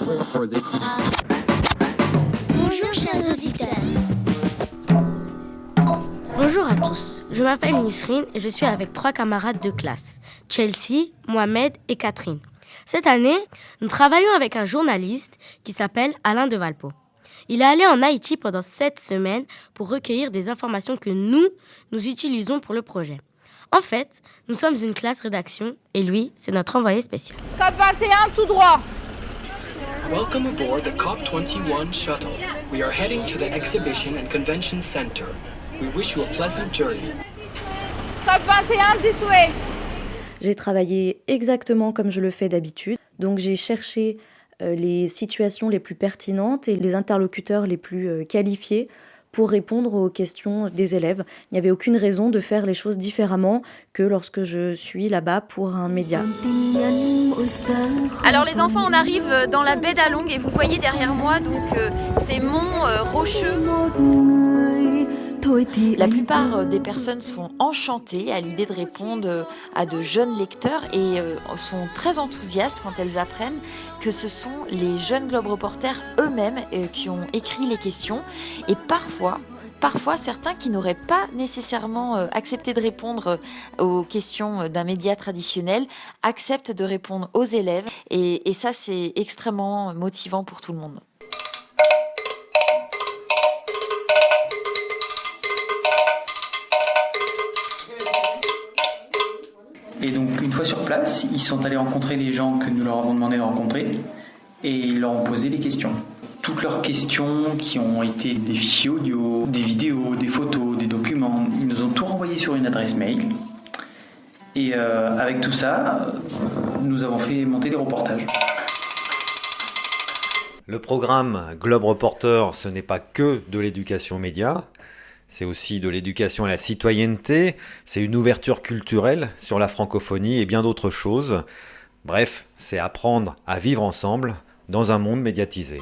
Bonjour chers auditeurs. Bonjour à tous, je m'appelle Nisrine et je suis avec trois camarades de classe, Chelsea, Mohamed et Catherine. Cette année, nous travaillons avec un journaliste qui s'appelle Alain de Valpo. Il est allé en Haïti pendant sept semaines pour recueillir des informations que nous, nous utilisons pour le projet. En fait, nous sommes une classe rédaction et lui, c'est notre envoyé spécial. COP 21 tout droit. Welcome aboard the COP21 shuttle. We are heading to the Exhibition and Convention Center. We wish you a pleasant journey. COP 21 this way. J'ai travaillé exactement comme je le fais d'habitude. Donc j'ai cherché euh, les situations les plus pertinentes et les interlocuteurs les plus euh, qualifiés pour répondre aux questions des élèves. Il n'y avait aucune raison de faire les choses différemment que lorsque je suis là-bas pour un média. Alors les enfants, on arrive dans la baie d'Along et vous voyez derrière moi donc euh, ces monts euh, rocheux. La plupart euh, des personnes sont enchantées à l'idée de répondre à de jeunes lecteurs et sont très enthousiastes quand elles apprennent que ce sont les jeunes Globe Reporters eux-mêmes qui ont écrit les questions et parfois Parfois, certains qui n'auraient pas nécessairement euh, accepté de répondre euh, aux questions d'un média traditionnel acceptent de répondre aux élèves et, et ça, c'est extrêmement motivant pour tout le monde. Et donc, une fois sur place, ils sont allés rencontrer des gens que nous leur avons demandé de rencontrer et ils leur ont posé des questions. Toutes leurs questions qui ont été des fichiers audio, des vidéos, des photos, des documents, ils nous ont tout renvoyé sur une adresse mail. Et euh, avec tout ça, nous avons fait monter des reportages. Le programme Globe Reporter, ce n'est pas que de l'éducation média, c'est aussi de l'éducation à la citoyenneté, c'est une ouverture culturelle sur la francophonie et bien d'autres choses. Bref, c'est apprendre à vivre ensemble dans un monde médiatisé.